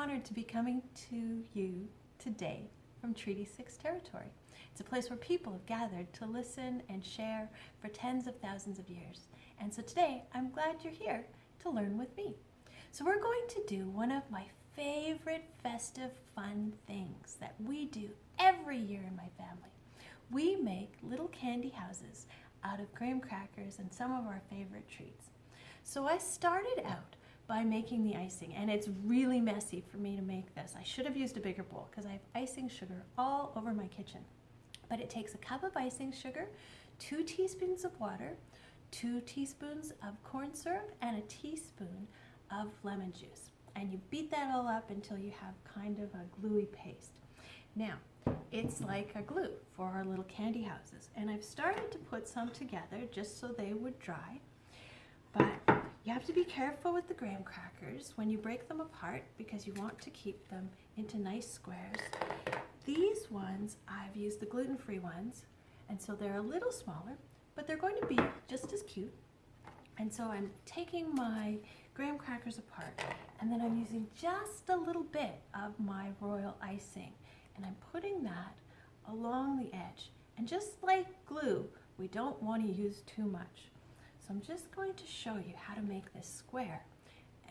honored to be coming to you today from Treaty 6 territory. It's a place where people have gathered to listen and share for tens of thousands of years. And so today, I'm glad you're here to learn with me. So we're going to do one of my favorite festive fun things that we do every year in my family. We make little candy houses out of graham crackers and some of our favorite treats. So I started out by making the icing and it's really messy for me to make this. I should have used a bigger bowl because I have icing sugar all over my kitchen. But it takes a cup of icing sugar, two teaspoons of water, two teaspoons of corn syrup, and a teaspoon of lemon juice. And you beat that all up until you have kind of a gluey paste. Now, it's like a glue for our little candy houses. And I've started to put some together just so they would dry. But you have to be careful with the graham crackers when you break them apart because you want to keep them into nice squares. These ones, I've used the gluten-free ones, and so they're a little smaller, but they're going to be just as cute. And so I'm taking my graham crackers apart, and then I'm using just a little bit of my royal icing, and I'm putting that along the edge. And just like glue, we don't want to use too much. So I'm just going to show you how to make this square.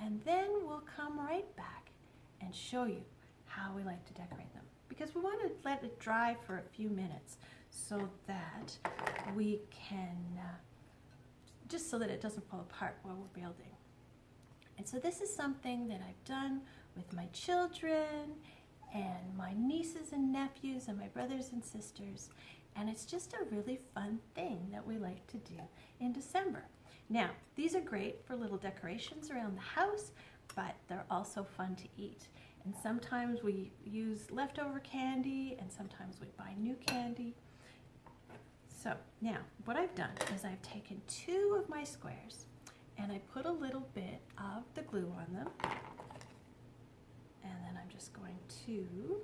And then we'll come right back and show you how we like to decorate them. Because we want to let it dry for a few minutes so that we can, uh, just so that it doesn't fall apart while we're building. And so this is something that I've done with my children and my nieces and nephews and my brothers and sisters. And it's just a really fun thing that we like to do in December. Now, these are great for little decorations around the house, but they're also fun to eat. And sometimes we use leftover candy and sometimes we buy new candy. So now what I've done is I've taken two of my squares and I put a little bit of the glue on them. And then I'm just going to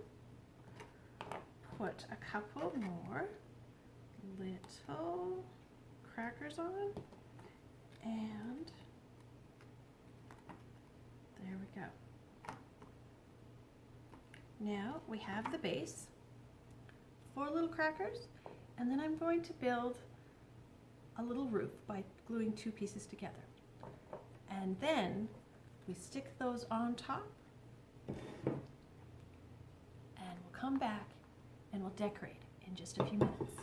put a couple more little crackers on and there we go. Now we have the base, four little crackers, and then I'm going to build a little roof by gluing two pieces together. And then we stick those on top and we'll come back and we'll decorate in just a few minutes.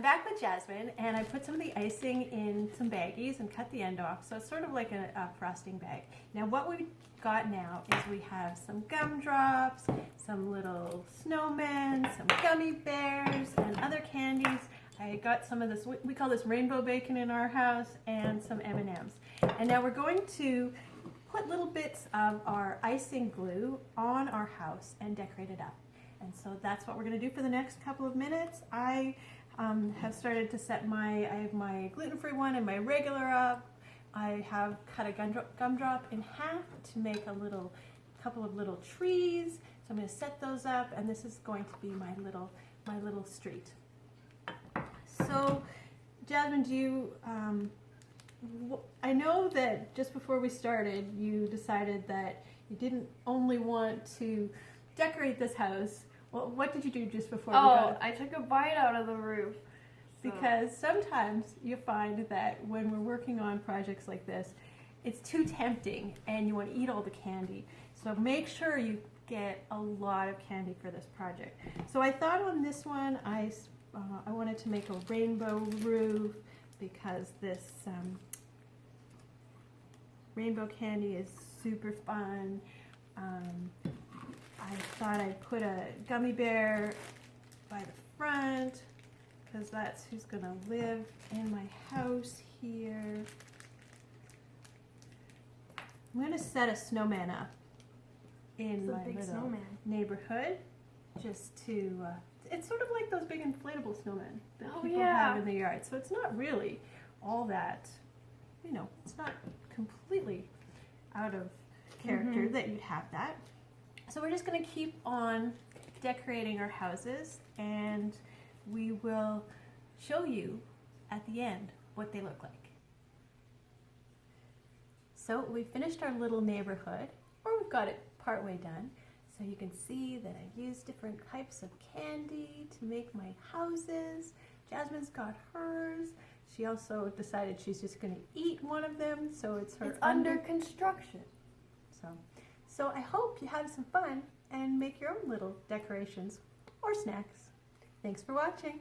I'm back with Jasmine and I put some of the icing in some baggies and cut the end off so it's sort of like a, a frosting bag. Now what we've got now is we have some gumdrops, some little snowmen, some gummy bears and other candies. I got some of this, we call this rainbow bacon in our house and some M&Ms. And now we're going to put little bits of our icing glue on our house and decorate it up. And so that's what we're going to do for the next couple of minutes. I um, have started to set my, I have my gluten-free one and my regular up. I have cut a gumdrop, gumdrop in half to make a little, couple of little trees. So I'm going to set those up and this is going to be my little, my little street. So Jasmine, do you, um, I know that just before we started, you decided that you didn't only want to decorate this house, well, what did you do just before oh, we got? I took a bite out of the roof. So. Because sometimes you find that when we're working on projects like this, it's too tempting and you want to eat all the candy. So make sure you get a lot of candy for this project. So I thought on this one, I, uh, I wanted to make a rainbow roof because this um, rainbow candy is super fun. Um, I thought I'd put a gummy bear by the front because that's who's going to live in my house here. I'm going to set a snowman up in my snowman. neighborhood just to, uh, it's sort of like those big inflatable snowmen that oh, people yeah. have in the yard. So it's not really all that, you know, it's not completely out of character mm -hmm. that you'd have that. So we're just going to keep on decorating our houses and we will show you at the end what they look like. So we finished our little neighborhood, or we've got it partway done. So you can see that I've used different types of candy to make my houses. Jasmine's got hers. She also decided she's just going to eat one of them, so it's her It's under construction. So, so I hope you have some fun and make your own little decorations or snacks. Thanks for watching.